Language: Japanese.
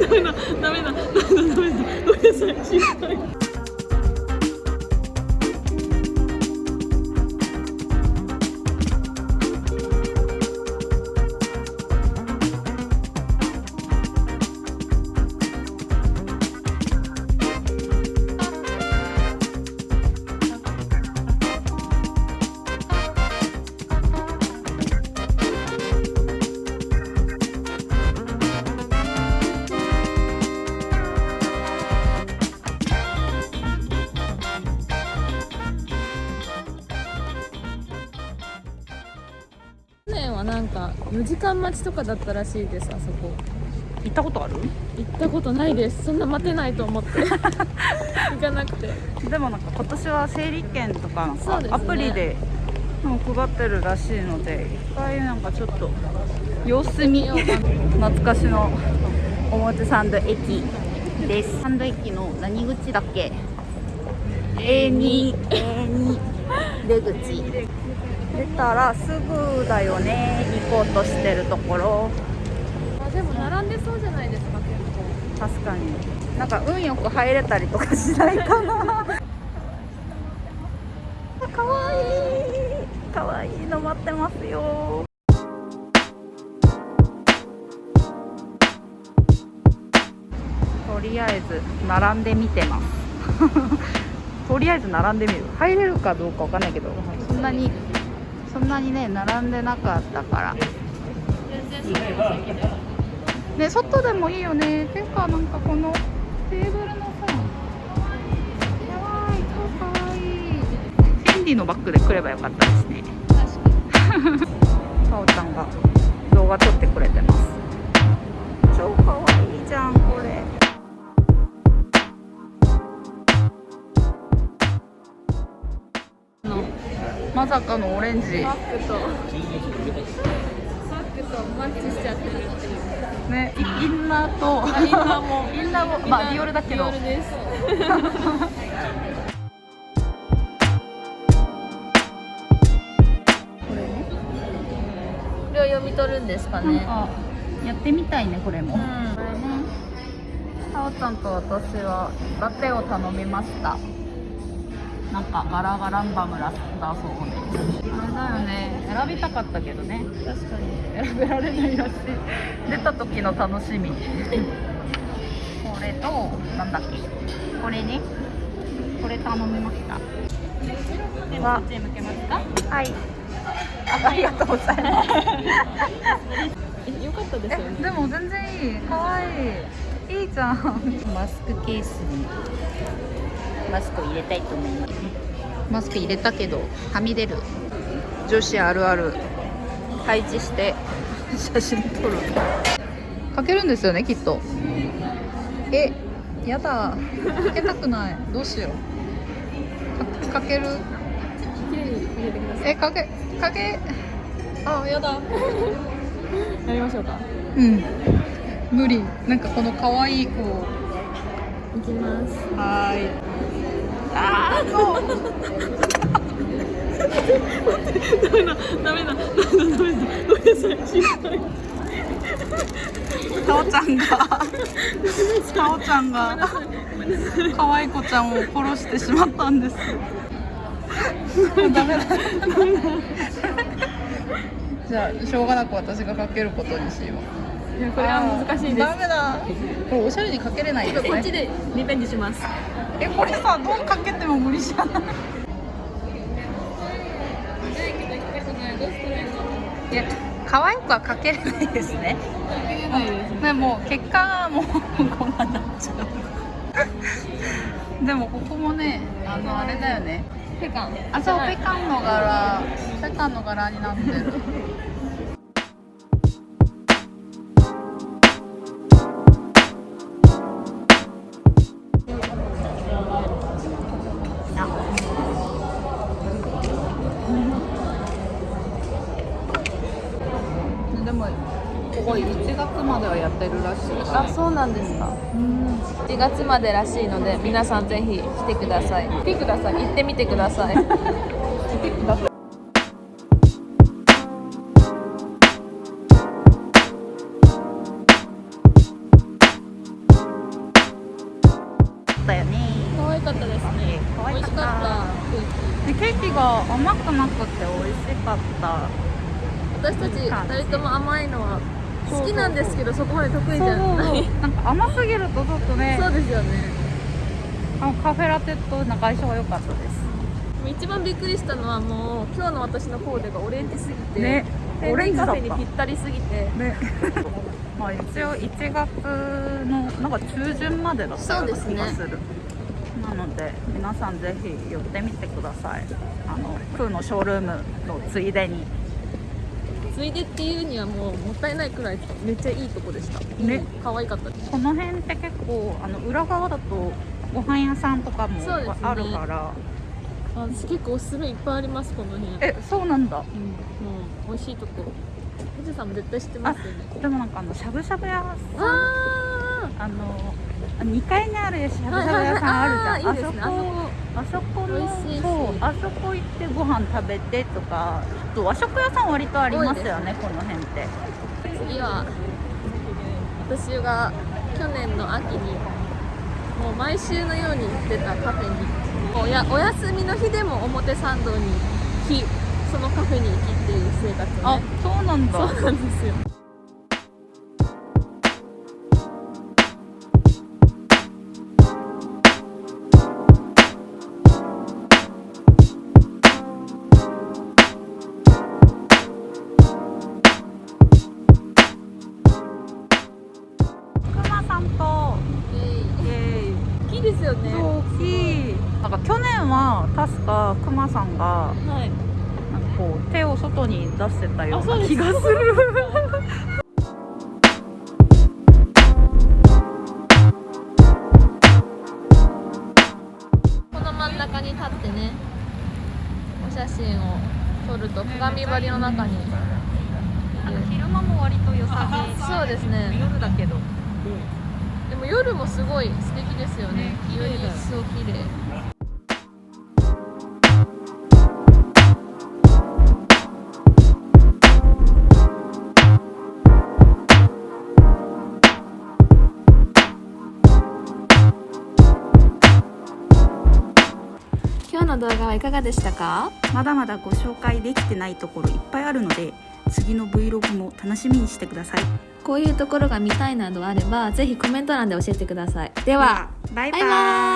ダメだダメだダメだダメだごめんなさい心配去年はなんか4時間待ちとかだったらしいですあそこ。行ったことある？行ったことないです。そんな待てないと思って。行かなくて。でもなんか今年は整理券とかなんかね。アプリでもう配ってるらしいので一回なんかちょっと様子見。懐かしの表参道駅です。参道駅の何口だっけ？A2 A2 出口出たらすぐだよね。行こうとしてるところ。あでも並んでそうじゃないですか結構。確かに。なんか運よく入れたりとかしないかな。かわいい。かわいいの待ってますよ。とりあえず並んでみてます。とりあえず並んでみる。入れるかどうかわかんないけどそんなにそんなにね並んでなかったから。ね外でもいいよね。ていうかなんかこのテーブルのさかわいいかわい。いフェンディのバッグで来ればよかったですね。かお ちゃんが動画撮ってくれてます。超かわいいまさかのオレンジ。バッグとバッグとマッチしちゃってるっていう。ねイインナーと。あインナーも。インナーもまあディオールだけど。これね。これを読み取るんですかね。やってみたいねこれも、うん。これね。さおちゃんと私はラテを頼みましたなんかガラガランバムラだそうです。あれだよね。選びたかったけどね。確かに。選べられないらしい出た時の楽しみこれとなんだっけ。これね。これ頼みました。では。向けますか？はい。あありがとうございます。えよかったですよねえでも全然いい。かわいい。いいじゃん。マスクケースにマスクを入れたいと思います。マスク入れたけどはみ出る。女子あるある。配置して写真撮る。かけるんですよねきっと。えやだ。かけたくない。どうしよう。かかける。綺麗に入れてください。えかけかけ。あやだ。やりましょうか。うん。無理。なんかこの可愛い子いきます。はーいあーそうダメだダメだダメだダメだごめんなさい心配かおちゃんが。かおちゃんが。可愛い子ちゃんを殺してしまったんですダメだじゃあしょうが。なく私が。かけることにしよういやこれは難しいですダメだこれおしゃれにかけれないですねこっちでリベンジしますえこれさどうかけても無理じゃない？いや可愛くはかけれないですねかけれないですでも結果はもうこんなになっちゃう。でもここもねあのあれだよね。ペカン。あそうペカンの柄ペカンの柄になってるまではやってるらしい。あそうなんですか。うん。7月までらしいので皆さんぜひ来てください。来てください。行ってみてください。来てください。ケーキが甘くなくて美味しかった私たち2人とも甘い。のは好きなんですけどそこまで得意じゃない。なんか甘すぎるとちょっとねそうですよね。あのカフェラテとなんか相性が良かったです。一番びっくりしたのはもう今日の私のコーデがオレンジすぎて、ね。オレンジカフェにぴったりすぎて。ね。まあ一応1月のなんか中旬までだったような気がする。なので皆さんぜひ寄ってみてください。あのクーのショールームのついでについでっていうにはもうもったいないくらいめっちゃいいとこでした。ね。可愛かったです。この辺って結構あの裏側だとご飯屋さんとかもあるから、あ私結構おすすめいっぱいありますこの辺。えそうなんだ。うん、もう美味しいとこ。藤さんも絶対知ってますよね。でもなんかあのしゃぶしゃぶ屋さん。ああの2階にあるしゃぶしゃぶ屋さんあるじゃん、いいですね。あそこあそこのそうあそこ行ってご飯食べてとかあと和食屋さん割とありますよねこの辺って。次は私が去年の秋にもう毎週のように行ってたカフェにおやお休みの日でも表参道に来そのカフェに行きっていう生活をあねそうなんだ。そうなんですよなんか去年は確かくまさんがはい。なんかこう手を外に出してたような気がする。この真ん中に立ってねお写真を撮ると鏡張りの中に。昼間も割と良さそうですね。夜だけど。でも夜もすごい素敵ですよね。ね綺麗だよ。一層綺麗の動画はいかがでしたか？まだまだご紹介できてないところいっぱいあるので次の Vlog も楽しみにしてください。こういうところが見たいなどあればぜひコメント欄で教えてください。ではバイバイ。バイバイ